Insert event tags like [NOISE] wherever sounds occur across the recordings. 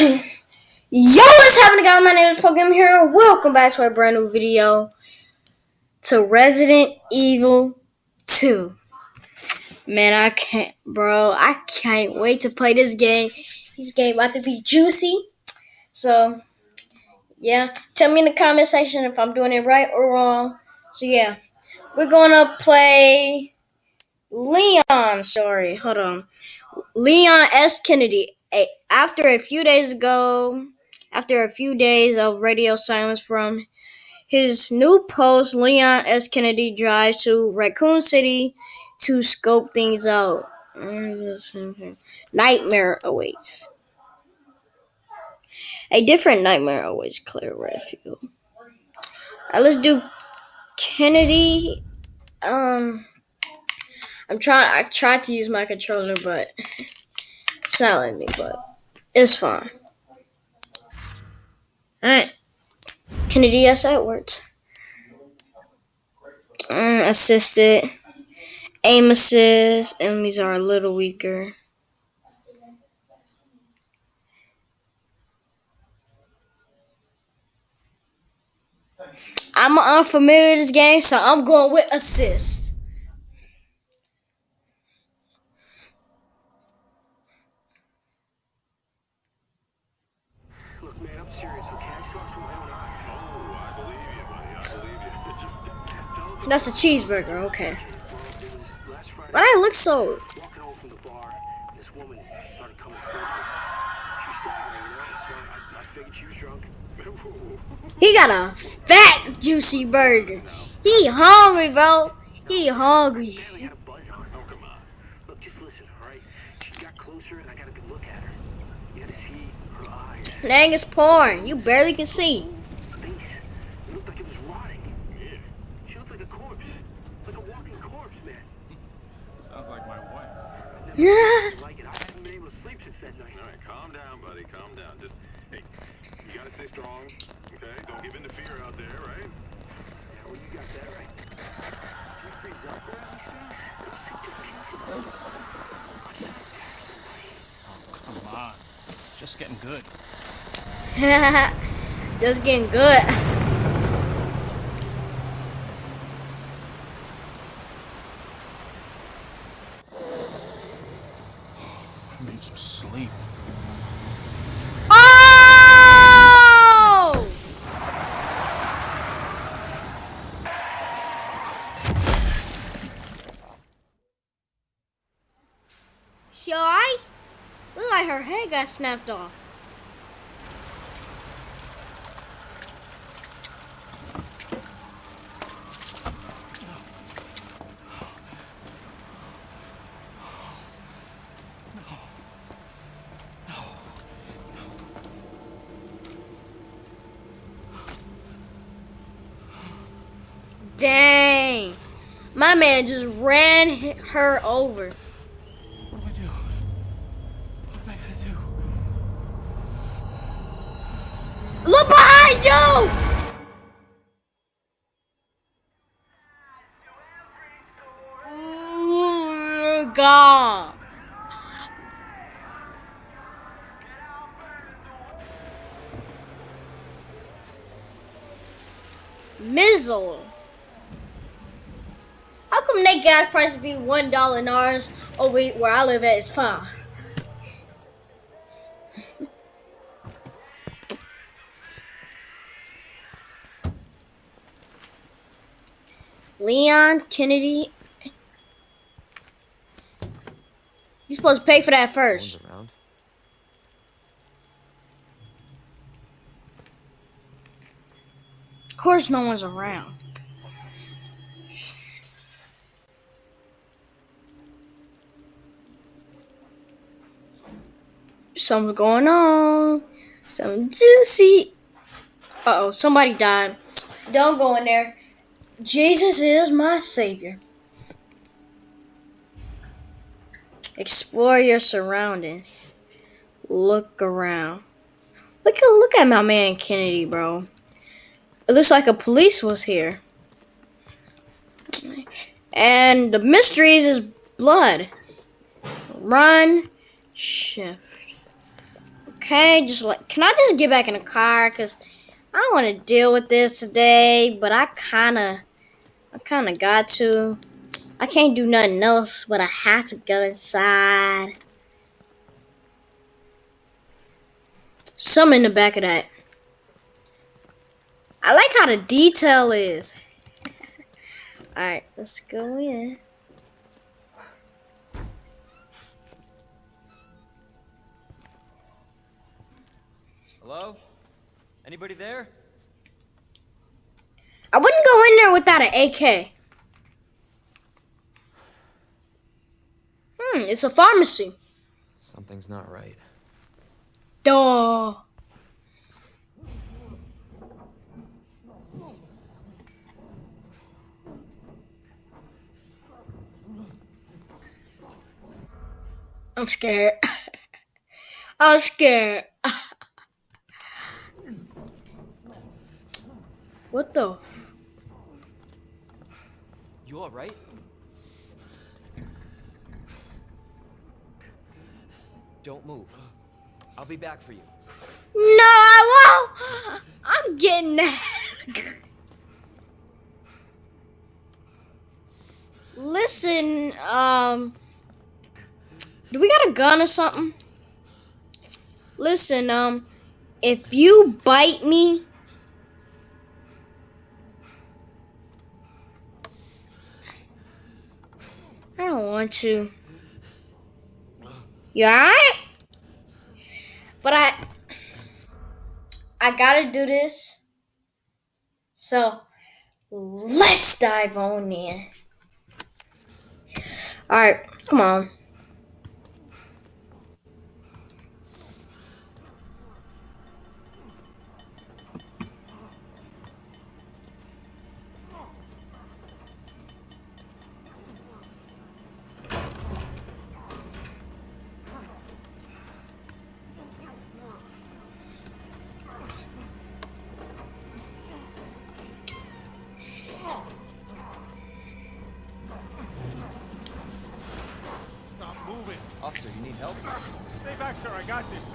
[LAUGHS] Yo, what's happening, guys? My name is Pokemon here. Welcome back to a brand new video to Resident Evil 2. Man, I can't, bro. I can't wait to play this game. This game about to be juicy. So, yeah. Tell me in the comment section if I'm doing it right or wrong. So, yeah. We're gonna play Leon Sorry, Hold on. Leon S. Kennedy. A- After a few days ago, after a few days of radio silence from his new post, Leon S. Kennedy drives to Raccoon City to scope things out. Nightmare awaits. A different nightmare awaits Claire Redfield. Alright, let's do Kennedy. Um, I'm trying. I tried to use my controller, but not letting me. But it's fine. All right, Kennedy S. Edwards. Mm, assisted. Aim assist. Enemies are a little weaker. I'm unfamiliar with this game, so I'm going with assist. Look, man, I'm serious, okay? I saw it with my own eyes. Oh, I believe you, buddy. I believe you. Just tell us That's a cheeseburger. Okay. But I look so. You. He got a fat, juicy burger. He hungry, bro. He hungry. Apparently had a buzz on. Oh, come on. Look, just listen, all right? She got closer, and I got a good look at her. You had to see her eyes. Dang, it's pouring. You barely can see. Face. It looked like it was rotting. Yeah. She looked like a corpse. Like a walking corpse, man. Sounds like my wife. Yeah. [LAUGHS] Like it. I haven't been able to sleep since that night. All right, calm down, buddy. Calm down. Just, hey, you gotta stay strong, okay? Don't give in to fear out there, right? Yeah, well, you got that right. Do you freeze up there these things? They sink to. Come on. Just getting good. [LAUGHS] Just getting good. I need some sleep. Oh! She alright? Look like her head got snapped off. Dang. My man just ran her over. Look behind you! Ooh, God. Mizzle. How come that gas price be one dollar in ours over where I live at is five? Leon Kennedy. You supposed to pay for that first. Of course, no one's around. Something's going on. Something juicy. Uh oh, somebody died. Don't go in there. Jesus is my savior. Explore your surroundings. Look around. Look at look at my man Kennedy, bro. It looks like a police was here. And the mysteries is blood. Run. Shift. Okay, just like, can I just get back in the car? Cause I don't want to deal with this today, but I kind of, I kind of got to. I can't do nothing else, but I have to go inside. Some in the back of that. I like how the detail is. [LAUGHS] Alright, let's go in. Hello? Anybody there? I wouldn't go in there without an AK. Hmm, it's a pharmacy. Something's not right. Duh. I'm scared. [LAUGHS] I'm scared. What the? F- You alright? Don't move. I'll be back for you. no, I won't. I'm getting that. Listen, um, do we got a gun or something? Listen, um, if you bite me, I don't want to. You? But I, I gotta do this. So, let's dive on in. Alright, come on. Got this.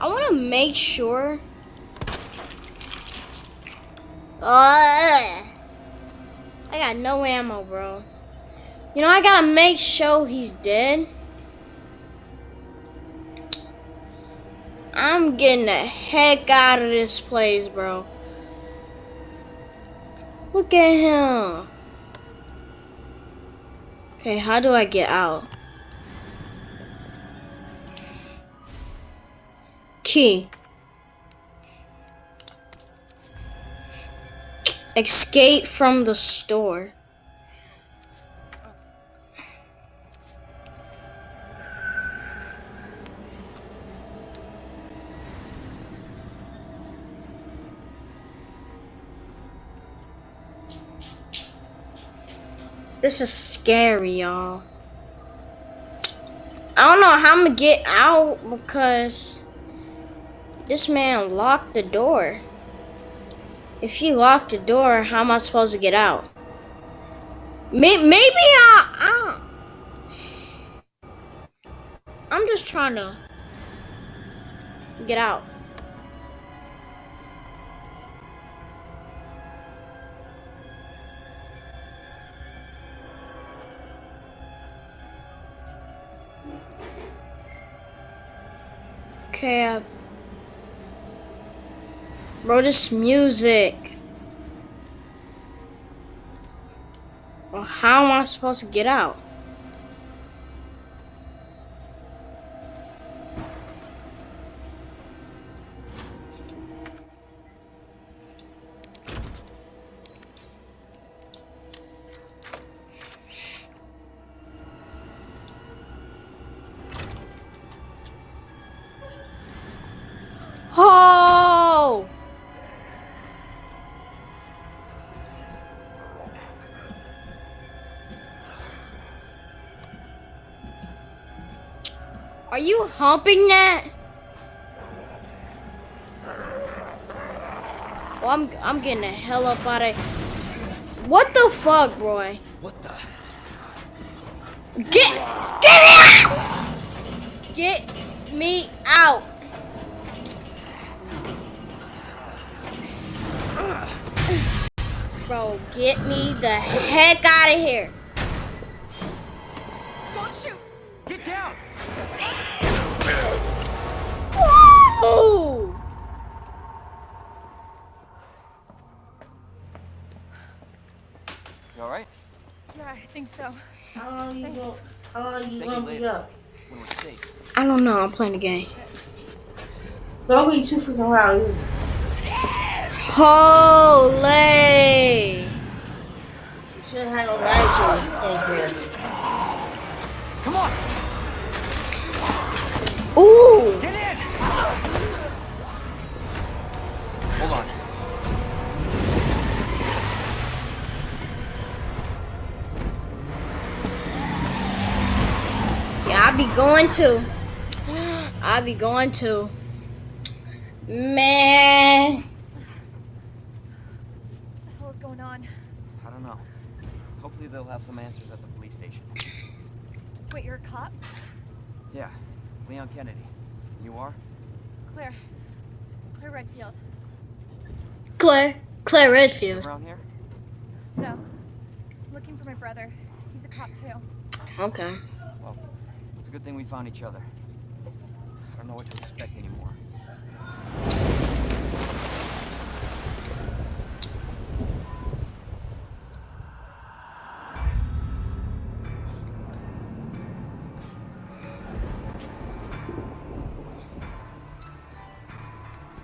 I want to make sure. Ugh. I got no ammo, bro. You know, I gotta make sure he's dead. I'm getting the heck out of this place, bro. Look at him. Okay, how do I get out? Key. Escape from the store. This is scary, y'all. I don't know how I'm gonna get out because this man locked the door. If he locked the door, how am I supposed to get out? Maybe I, I. I'm just trying to get out. Okay. Bro, this music. Well, how am I supposed to get out? Are you humping that? Well, I'm I'm getting the hell up out of. What the fuck, boy? What the? Get get me out! Get me out! Bro, get me the heck out of here! Don't shoot! Get down! Woo! You alright? Yeah, I think so. How long you gonna, how long you Thank gonna you be up? When we're safe. I don't know. I'm playing a game. Don't be too freaking loud. either. Holy! You shouldn't have no right to in here. Come on! Ooh! Be going to. I'll be going to. Man. What the hell is going on? I don't know. Hopefully they'll have some answers at the police station. Wait, you're a cop? Yeah, Leon Kennedy. You are? Claire. Claire Redfield. Claire. Claire Redfield. Around here? No. I'm looking for my brother. He's a cop too. Okay. It's a good thing we found each other. I don't know what to expect anymore.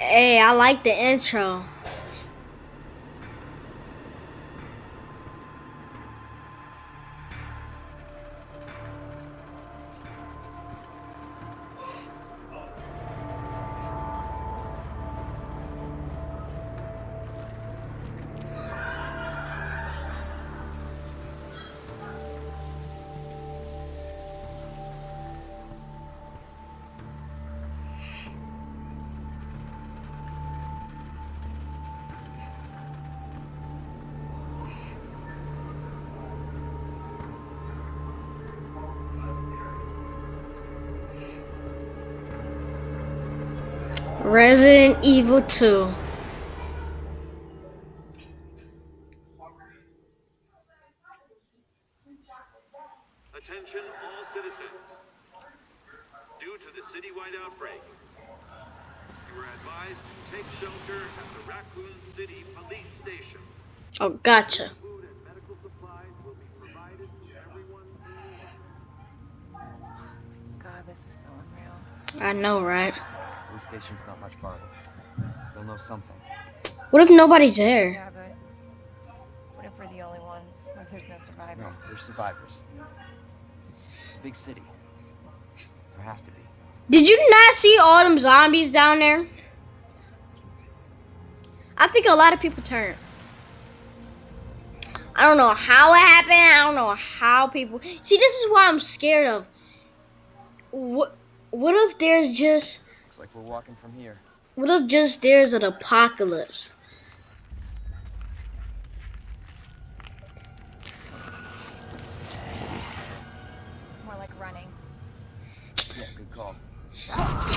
Hey, I like the intro. Evil 2. Attention all citizens. Due to the citywide outbreak, you are advised to take shelter at the Raccoon City Police Station. Oh, gotcha. Food and medical supplies will be provided to everyone in need. God, this is so unreal. I know, right? Police station's not much farther. They'll know something. What if nobody's there? Yeah, but what if we're the only ones? What if there's no No, survivors? they're survivors. It's a big city. There has to be. Did you not see all them zombies down there? I think a lot of people turned. I don't know how it happened. I don't know how people. See, this is what I'm scared of. What? What if there's just? Looks like we're walking from here. What if just there's an apocalypse? More like running. Yeah, good call. [LAUGHS]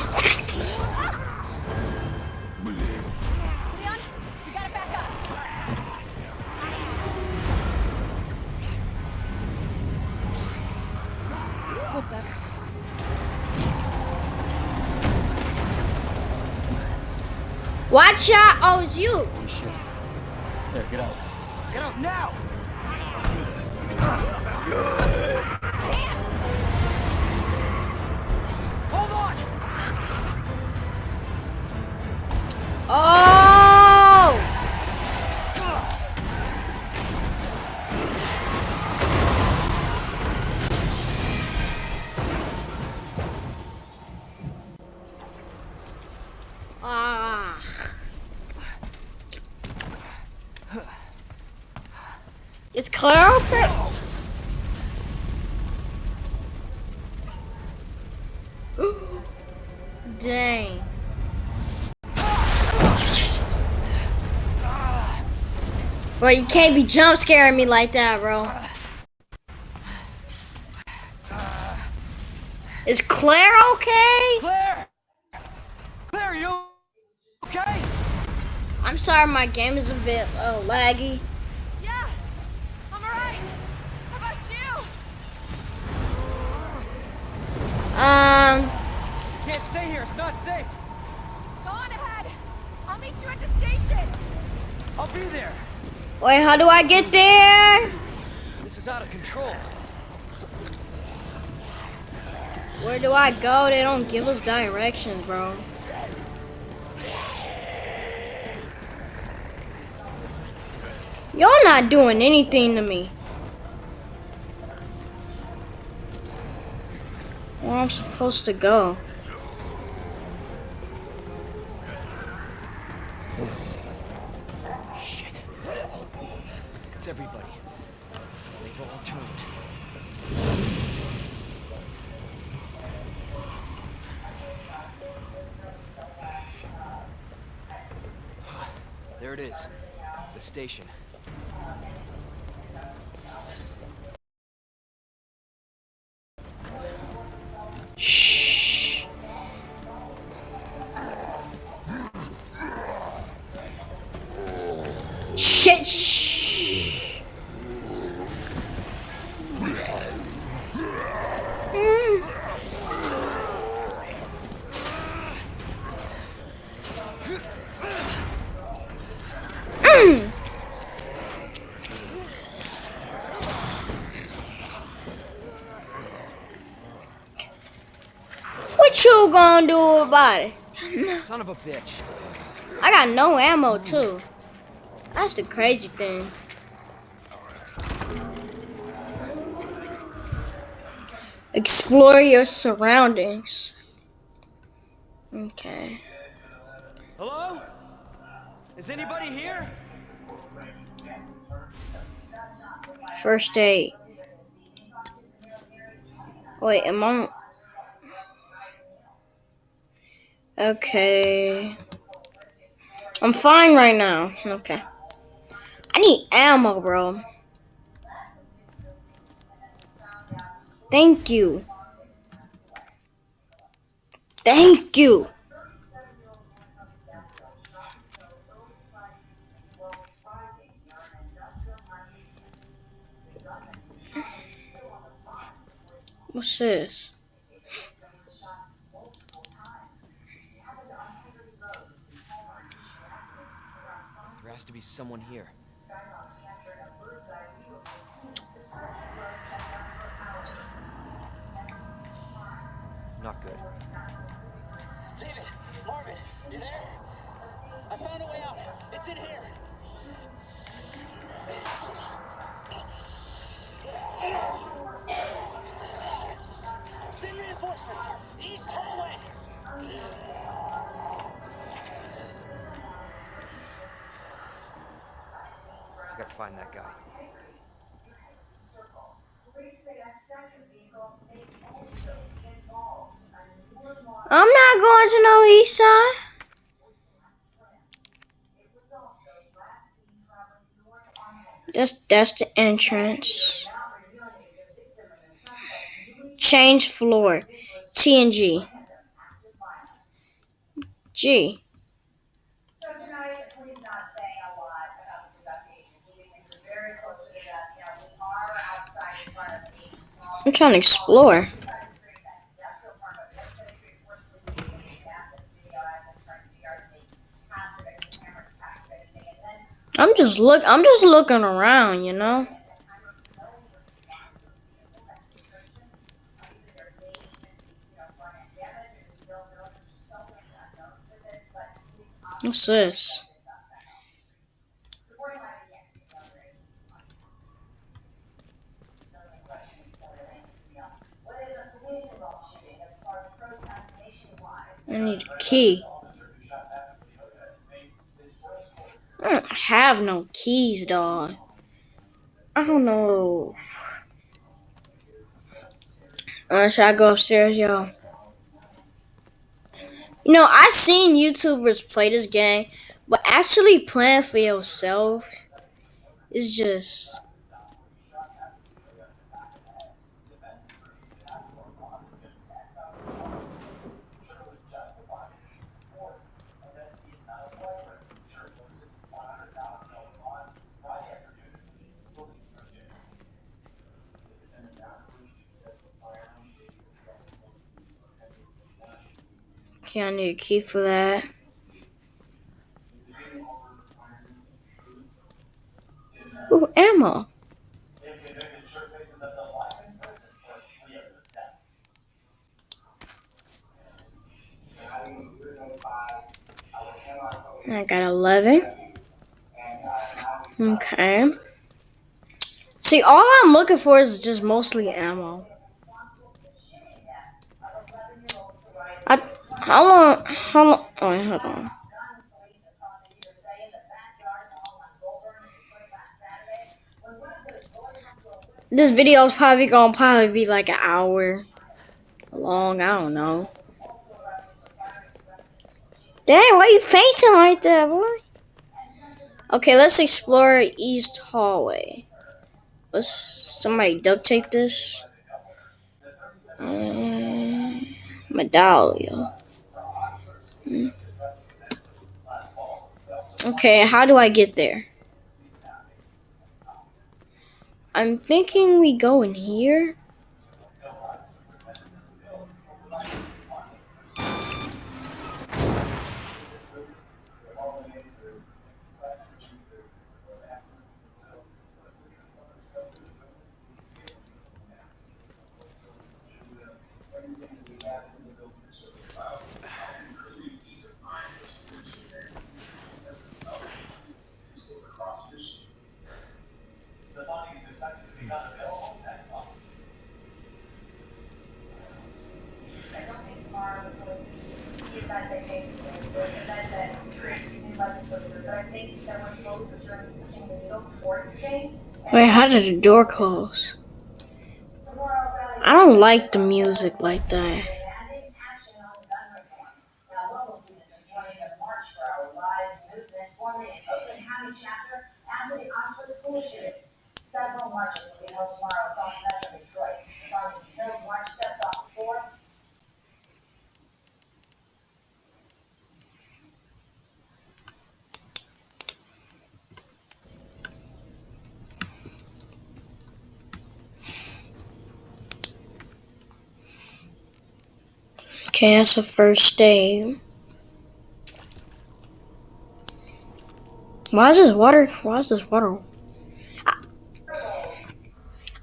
Watch out! Oh, it's you. Holy shit. There, get out. Get out now! Hold on! Oh! Okay? [GASPS] Dang. Bro, you can't be jump scaring me like that, bro. Is Claire okay? Claire! Claire, you okay? I'm sorry, my game is a bit uh, laggy. Can't stay here, it's not safe. Go on ahead. I'll meet you at the station. I'll be there. wait, how do I get there? This is out of control. Where do I go? They don't give us directions, bro. Y'all not doing anything to me. Where I'm supposed to go? There it is. The station. Son of a bitch. I got no ammo too. That's the crazy thing. Explore your surroundings. Okay. Hello? Is anybody here? First aid. Wait, am I? Okay. I'm fine right now. Okay. I need ammo, bro. Thank you. Thank you. What's this? To be someone here. Not good. David, Marvin, you there? I found a way out. It's in here. Send reinforcements. East hallway. Find that guy. I'm not going to no east side. That's that's the entrance. Change floor. T and G. if they captured a I'm just look. I'm just looking around, you know. What's this? I need a key. I don't have no keys, dog. I don't know. Uh, should I go upstairs, yo? You know, I've seen YouTubers play this game, but actually playing for yourself is just I need a key for that. Ooh, ammo. I got 11. Okay. See, all I'm looking for is just mostly ammo. I, how long, how long, oh, hold on. This video is probably gonna probably be like an hour long. I don't know. Dang, why you fainting like that, boy? Okay, let's explore East Hallway. Let's somebody duct tape this. Um, medallion. Okay, how do I get there? I'm thinking we go in here. back by changes that were and then that creates new legislature. But I think that we're slowly pushing the needle towards change. Wait, how did the door close? I don't like the music like that. Several marches will be held tomorrow across metro Detroit. Farmington Hills March steps off the 4th chance of first day. Why is this water? Why is this water? I,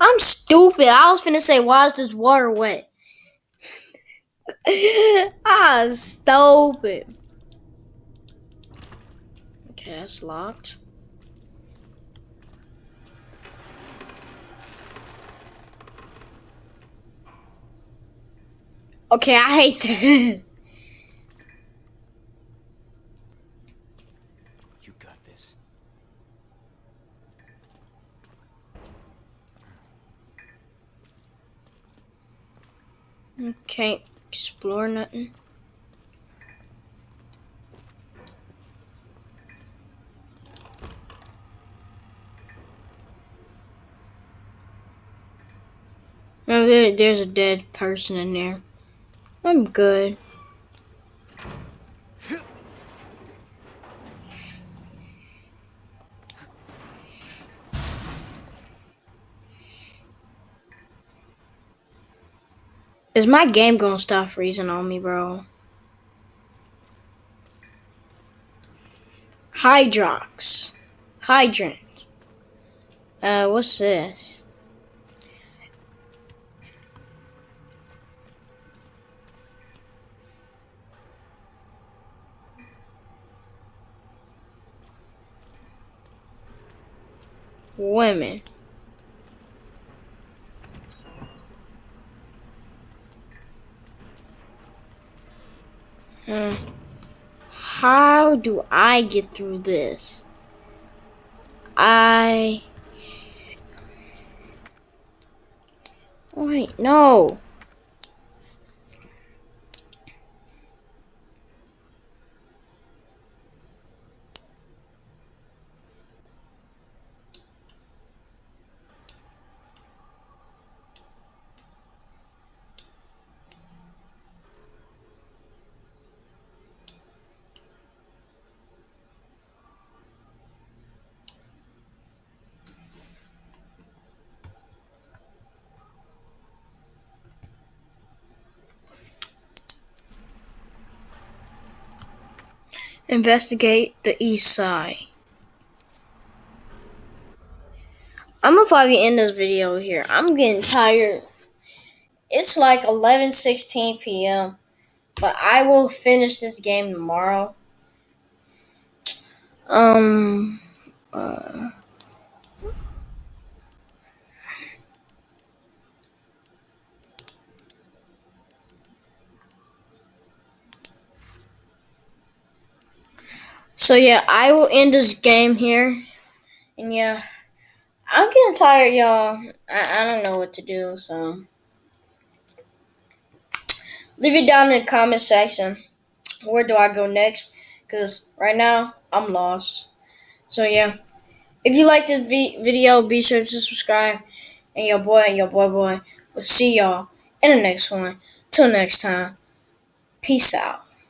am stupid. I was finna say, why is this water wet? I'm [LAUGHS] ah, stupid. Okay, that's locked. Okay, I hate that. [LAUGHS] You got this. Can't explore nothing. Oh, there, there's a dead person in there. I'm good. Is my game gonna stop freezing on me, bro? Hydrox. Hydrant. Uh, what's this? Women. Hmm. How do I get through this? I. Wait, no. Investigate the east side. I'm gonna probably end this video here. I'm getting tired. It's like 11:16 p.m. But I will finish this game tomorrow. Um. Uh, so yeah, I will end this game here. And yeah, I'm getting tired, y'all. I, I don't know what to do, so leave it down in the comment section. Where do I go next? Because right now I'm lost. So yeah, if you like this vi- video, be sure to subscribe. And your boy, your boy, boy, will see y'all in the next one. Till next time, peace out.